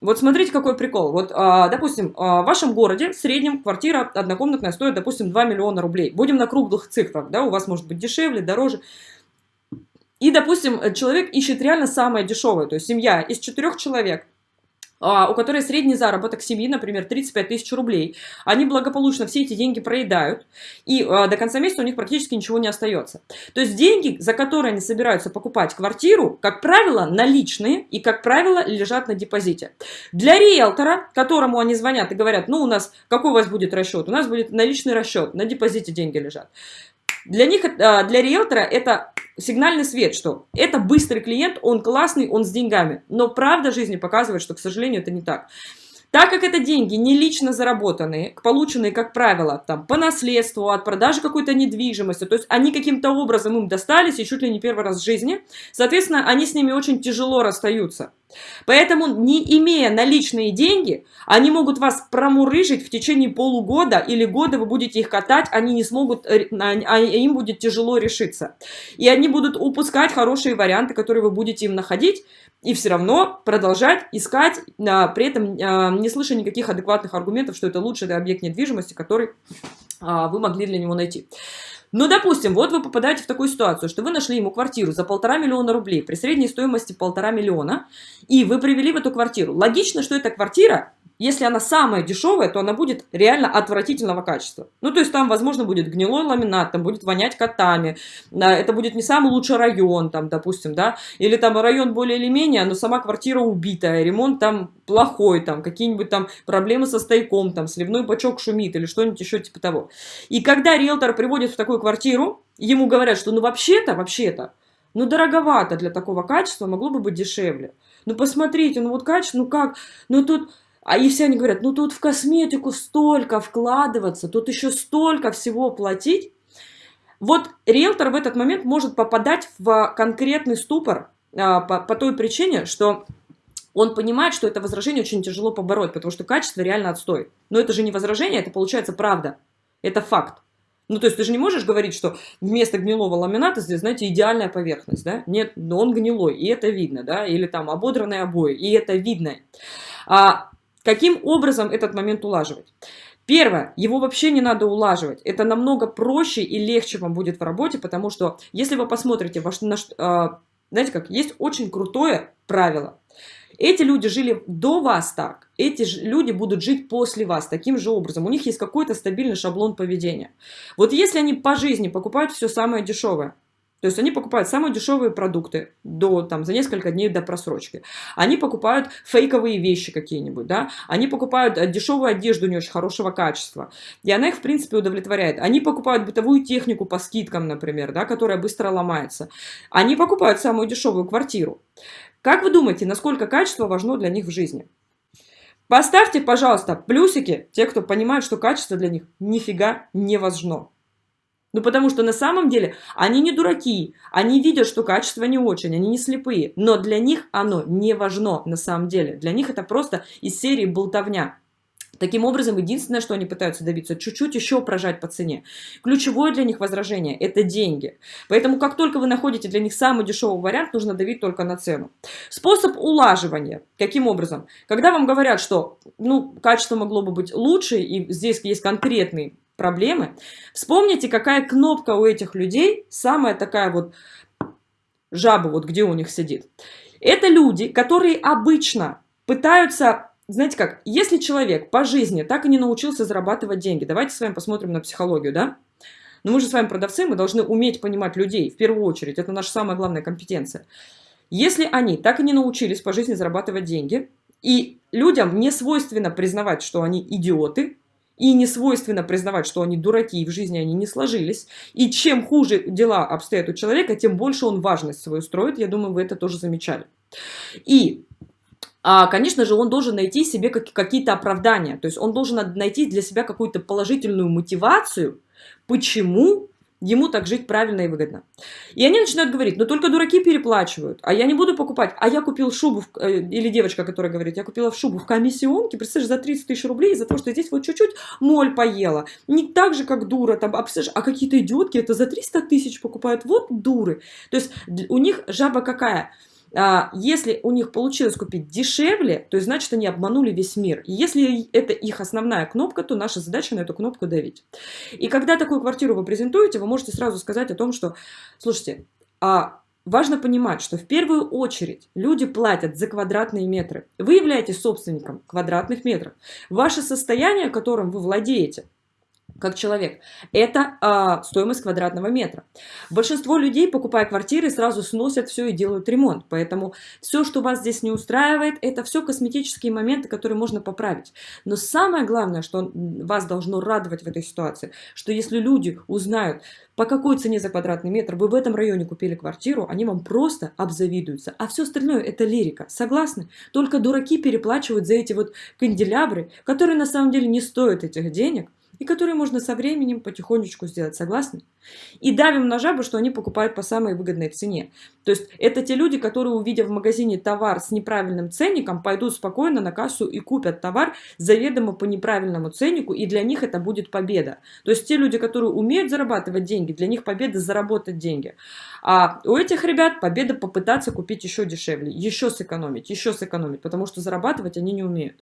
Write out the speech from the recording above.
Вот смотрите, какой прикол. Вот, а, допустим, а, в вашем городе в среднем квартира однокомнатная стоит, допустим, 2 миллиона рублей. Будем на круглых цифрах, да, у вас может быть дешевле, дороже. И, допустим, человек ищет реально самое дешевое, то есть семья из четырех человек, у которой средний заработок семьи, например, 35 тысяч рублей, они благополучно все эти деньги проедают, и а, до конца месяца у них практически ничего не остается. То есть деньги, за которые они собираются покупать квартиру, как правило, наличные и, как правило, лежат на депозите. Для риэлтора, которому они звонят и говорят, ну, у нас, какой у вас будет расчет? У нас будет наличный расчет, на депозите деньги лежат. Для них, а, для риэлтора это сигнальный свет, что это быстрый клиент, он классный, он с деньгами. Но правда жизни показывает, что, к сожалению, это не так. Так как это деньги не лично заработанные, полученные, как правило, там, по наследству, от продажи какой-то недвижимости, то есть они каким-то образом им достались и чуть ли не первый раз в жизни, соответственно, они с ними очень тяжело расстаются. Поэтому, не имея наличные деньги, они могут вас промурыжить в течение полугода или года вы будете их катать, они не смогут, э, а им будет тяжело решиться. И они будут упускать хорошие варианты, которые вы будете им находить, и все равно продолжать искать, а, при этом а, не слыша никаких адекватных аргументов, что это лучший объект недвижимости, который а, вы могли для него найти. Ну, допустим, вот вы попадаете в такую ситуацию, что вы нашли ему квартиру за полтора миллиона рублей при средней стоимости полтора миллиона, и вы привели в эту квартиру. Логично, что эта квартира если она самая дешевая, то она будет реально отвратительного качества. Ну, то есть там, возможно, будет гнилой ламинат, там будет вонять котами, это будет не самый лучший район, там, допустим, да, или там район более или менее, но сама квартира убитая, ремонт там плохой, там, какие-нибудь там проблемы со стояком, там, сливной бачок шумит или что-нибудь еще типа того. И когда риэлтор приводит в такую квартиру, ему говорят, что ну вообще-то, вообще-то, ну дороговато для такого качества, могло бы быть дешевле. Ну посмотрите, ну вот качество, ну как, ну тут а и все они говорят, ну тут в косметику столько вкладываться, тут еще столько всего платить. Вот риэлтор в этот момент может попадать в конкретный ступор а, по, по той причине, что он понимает, что это возражение очень тяжело побороть, потому что качество реально отстой. Но это же не возражение, это получается правда. Это факт. Ну, то есть ты же не можешь говорить, что вместо гнилого ламината здесь, знаете, идеальная поверхность, да? Нет, но он гнилой, и это видно, да? Или там ободранные обои, и это видно. А, Каким образом этот момент улаживать? Первое, его вообще не надо улаживать. Это намного проще и легче вам будет в работе, потому что если вы посмотрите, ваш, наш, э, знаете как, есть очень крутое правило. Эти люди жили до вас так, эти люди будут жить после вас таким же образом. У них есть какой-то стабильный шаблон поведения. Вот если они по жизни покупают все самое дешевое, то есть они покупают самые дешевые продукты до, там, за несколько дней до просрочки. Они покупают фейковые вещи какие-нибудь, да. Они покупают э, дешевую одежду не очень хорошего качества. И она их, в принципе, удовлетворяет. Они покупают бытовую технику по скидкам, например, да, которая быстро ломается. Они покупают самую дешевую квартиру. Как вы думаете, насколько качество важно для них в жизни? Поставьте, пожалуйста, плюсики, те, кто понимает, что качество для них нифига не важно. Ну, потому что на самом деле они не дураки, они видят, что качество не очень, они не слепые, но для них оно не важно на самом деле. Для них это просто из серии болтовня. Таким образом, единственное, что они пытаются добиться, чуть-чуть еще прожать по цене. Ключевое для них возражение – это деньги. Поэтому, как только вы находите для них самый дешевый вариант, нужно давить только на цену. Способ улаживания. Каким образом? Когда вам говорят, что ну, качество могло бы быть лучше, и здесь есть конкретный проблемы. Вспомните, какая кнопка у этих людей, самая такая вот жаба, вот где у них сидит. Это люди, которые обычно пытаются, знаете как, если человек по жизни так и не научился зарабатывать деньги, давайте с вами посмотрим на психологию, да? Но мы же с вами продавцы, мы должны уметь понимать людей в первую очередь, это наша самая главная компетенция. Если они так и не научились по жизни зарабатывать деньги, и людям не свойственно признавать, что они идиоты, и не свойственно признавать, что они дураки, и в жизни они не сложились. И чем хуже дела обстоят у человека, тем больше он важность свою строит. Я думаю, вы это тоже замечали. И а, конечно же, он должен найти себе какие-то оправдания. То есть он должен найти для себя какую-то положительную мотивацию, почему ему так жить правильно и выгодно. И они начинают говорить, ну только дураки переплачивают, а я не буду покупать, а я купил шубу, в, э, или девочка, которая говорит, я купила шубу в комиссионке, представляешь, за 30 тысяч рублей, из-за того, что здесь вот чуть-чуть моль поела, не так же, как дура, там, а, а какие-то идиотки это за 300 тысяч покупают, вот дуры. То есть у них жаба какая? А, если у них получилось купить дешевле, то значит они обманули весь мир. И если это их основная кнопка, то наша задача на эту кнопку давить. И когда такую квартиру вы презентуете, вы можете сразу сказать о том, что, слушайте, а Важно понимать, что в первую очередь люди платят за квадратные метры. Вы являетесь собственником квадратных метров. Ваше состояние, которым вы владеете, как человек. Это а, стоимость квадратного метра. Большинство людей, покупая квартиры, сразу сносят все и делают ремонт. Поэтому все, что вас здесь не устраивает, это все косметические моменты, которые можно поправить. Но самое главное, что вас должно радовать в этой ситуации, что если люди узнают, по какой цене за квадратный метр вы в этом районе купили квартиру, они вам просто обзавидуются. А все остальное это лирика. Согласны? Только дураки переплачивают за эти вот канделябры, которые на самом деле не стоят этих денег, и которые можно со временем потихонечку сделать. Согласны? И давим на жабу, что они покупают по самой выгодной цене. То есть это те люди, которые, увидев в магазине товар с неправильным ценником, пойдут спокойно на кассу и купят товар заведомо по неправильному ценнику, и для них это будет победа. То есть те люди, которые умеют зарабатывать деньги, для них победа заработать деньги. А у этих ребят победа попытаться купить еще дешевле, еще сэкономить, еще сэкономить, потому что зарабатывать они не умеют.